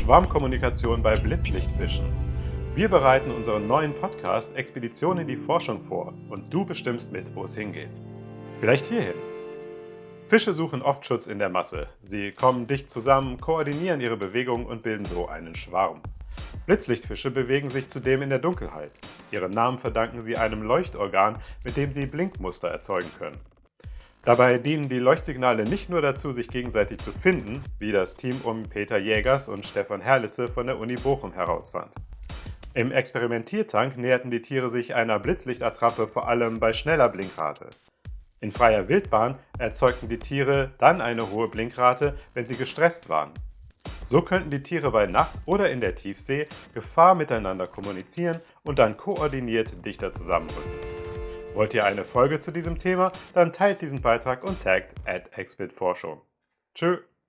Schwarmkommunikation bei Blitzlichtfischen. Wir bereiten unseren neuen Podcast Expedition in die Forschung vor und du bestimmst mit, wo es hingeht. Vielleicht hierhin. Fische suchen oft Schutz in der Masse. Sie kommen dicht zusammen, koordinieren ihre Bewegungen und bilden so einen Schwarm. Blitzlichtfische bewegen sich zudem in der Dunkelheit. Ihren Namen verdanken sie einem Leuchtorgan, mit dem sie Blinkmuster erzeugen können. Dabei dienen die Leuchtsignale nicht nur dazu, sich gegenseitig zu finden, wie das Team um Peter Jägers und Stefan Herlitze von der Uni Bochum herausfand. Im Experimentiertank näherten die Tiere sich einer Blitzlichtattrappe vor allem bei schneller Blinkrate. In freier Wildbahn erzeugten die Tiere dann eine hohe Blinkrate, wenn sie gestresst waren. So könnten die Tiere bei Nacht oder in der Tiefsee Gefahr miteinander kommunizieren und dann koordiniert dichter zusammenrücken. Wollt ihr eine Folge zu diesem Thema? Dann teilt diesen Beitrag und taggt at. Tschö!